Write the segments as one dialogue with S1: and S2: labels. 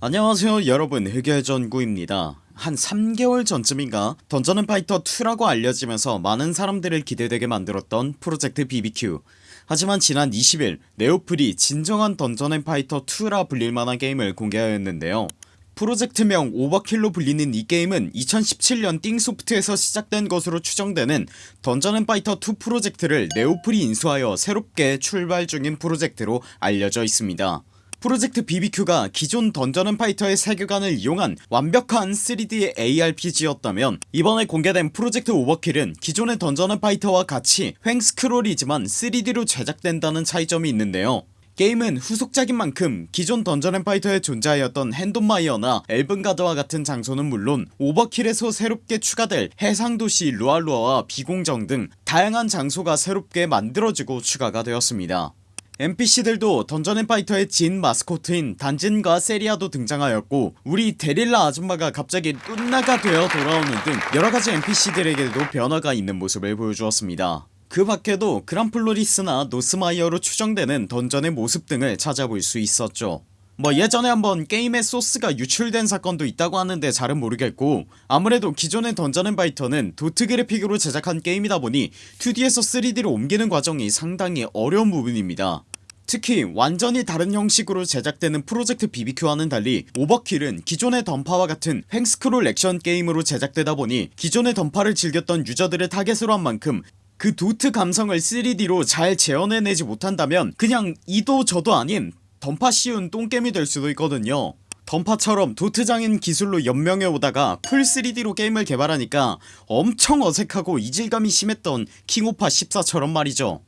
S1: 안녕하세요 여러분. 흑열전구입니다. 한 3개월 전쯤인가? 던전앤파이터2라고 알려지면서 많은 사람들을 기대되게 만들었던 프로젝트 BBQ 하지만 지난 20일 네오플이 진정한 던전 앤 파이터 2라 불릴만한 게임을 공개하였는데요. 프로젝트명 오버킬로 불리는 이 게임은 2017년 띵소프트에서 시작된 것으로 추정되는 던전앤파이터2 프로젝트를 네오플이 인수하여 새롭게 출발 중인 프로젝트로 알려져 있습니다 프로젝트 BBQ가 기존 던전앤파이터의 세계관을 이용한 완벽한 3D ARPG였다면 이번에 공개된 프로젝트 오버킬은 기존의 던전앤파이터와 같이 횡스크롤이지만 3D로 제작된다는 차이점이 있는데요. 게임은 후속작인 만큼 기존 던전앤파이터에 존재하였던 핸돈마이어나 엘븐가드와 같은 장소는 물론 오버킬에서 새롭게 추가될 해상도시 루알루아와 비공정 등 다양한 장소가 새롭게 만들어지고 추가가 되었습니다 NPC들도 던전앤파이터의 진 마스코트인 단진과 세리아도 등장하였고 우리 데릴라 아줌마가 갑자기 눈나가 되어 돌아오는 등 여러가지 NPC들에게도 변화가 있는 모습을 보여주었습니다. 그 밖에도 그란플로리스나 노스마이어로 추정되는 던전의 모습 등을 찾아볼 수 있었죠 뭐 예전에 한번 게임의 소스가 유출된 사건도 있다고 하는데 잘은 모르겠고 아무래도 기존의 던전앤파이터는 도트 그래픽으로 제작한 게임이다 보니 2D에서 3D로 옮기는 과정이 상당히 어려운 부분입니다. 특히 완전히 다른 형식으로 제작되는 프로젝트 BBQ와는 달리 오버킬은 기존의 던파와 같은 횡스크롤 액션 게임으로 제작되다 보니 기존의 던파를 즐겼던 유저들을 타겟으로 한 만큼 그 도트 감성을 3D로 잘 재현해내지 못한다면 그냥 이도 저도 아닌 던파 씌운 똥겜이 될 수도 있거든요. 던파처럼 도트장인 기술로 연명해 오다가 풀 3D로 게임을 개발하니까 엄청 어색하고 이질감이 심했던 킹오파 14처럼 말이죠.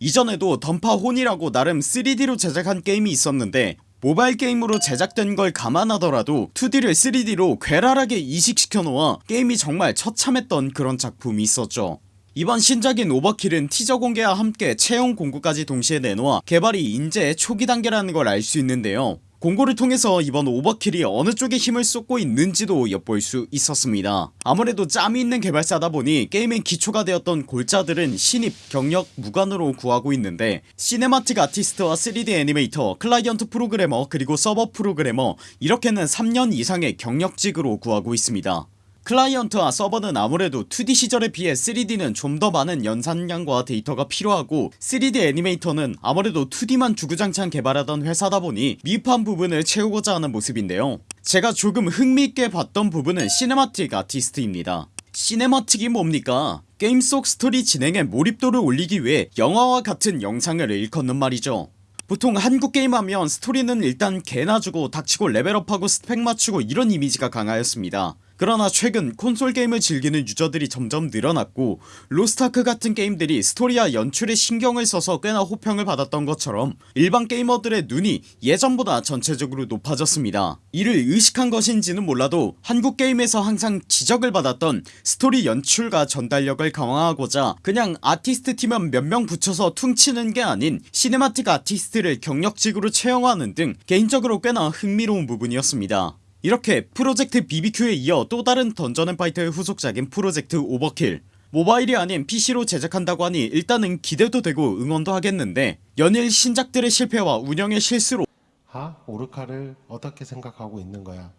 S1: 이전에도 던파혼이라고 나름 3D로 제작한 게임이 있었는데 모바일 게임으로 제작된 걸 감안하더라도 2D를 3D로 괴랄하게 이식시켜 놓아 게임이 정말 처참했던 그런 작품이 있었죠 이번 신작인 오버킬은 티저 공개와 함께 채용 공고까지 동시에 내놓아 개발이 인제 초기 단계라는 걸 알 수 있는데요. 공고를 통해서 이번 오버킬이 어느 쪽에 힘을 쏟고 있는지도 엿볼 수 있었습니다. 아무래도 짬이 있는 개발사다 보니 게임의 기초가 되었던 골자들은 신입 경력 무관으로 구하고 있는데 시네마틱 아티스트와 3D 애니메이터 클라이언트 프로그래머 그리고 서버 프로그래머 이렇게는 3년 이상의 경력직으로 구하고 있습니다 클라이언트와 서버는 아무래도 2D 시절에 비해 3D는 좀 더 많은 연산량과 데이터가 필요하고 3D 애니메이터는 아무래도 2D만 주구장창 개발하던 회사다 보니 미흡한 부분을 채우고자 하는 모습인데요. 제가 조금 흥미있게 봤던 부분은 시네마틱 아티스트입니다. 시네마틱이 뭡니까? 게임 속 스토리 진행에 몰입도를 올리기 위해 영화와 같은 영상을 일컫는 말이죠. 보통 한국 게임 하면 스토리는 일단 개나 주고 닥치고 레벨업하고 스펙 맞추고 이런 이미지가 강하였습니다 그러나 최근 콘솔 게임을 즐기는 유저들이 점점 늘어났고 로스타크 같은 게임들이 스토리와 연출에 신경을 써서 꽤나 호평을 받았던 것처럼 일반 게이머들의 눈이 예전보다 전체적으로 높아졌습니다. 이를 의식한 것인지는 몰라도 한국 게임에서 항상 지적을 받았던 스토리 연출과 전달력을 강화하고자 그냥 아티스트 팀은 몇 명 붙여서 퉁치는 게 아닌 cinematic 아티스트를 경력직으로 채용하는 등 개인적으로 꽤나 흥미로운 부분이었습니다 이렇게 프로젝트 BBQ에 이어 또 다른 던전앤파이터의 후속작인 프로젝트 오버킬 모바일이 아닌 PC로 제작한다고 하니 일단은 기대도 되고 응원도 하겠는데 연일 신작들의 실패와 운영의 실수로
S2: 하? 오르카를 어떻게 생각하고 있는 거야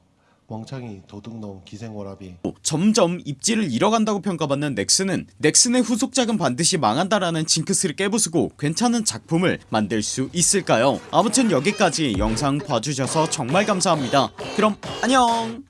S2: 멍청이 도둑놈 기생오라비
S1: 점점 입지를 잃어간다고 평가받는 넥슨은 넥슨의 후속작은 반드시 망한다라는 징크스를 깨부수고 괜찮은 작품을 만들 수 있을까요? 아무튼 여기까지 영상 봐주셔서 정말 감사합니다. 그럼 안녕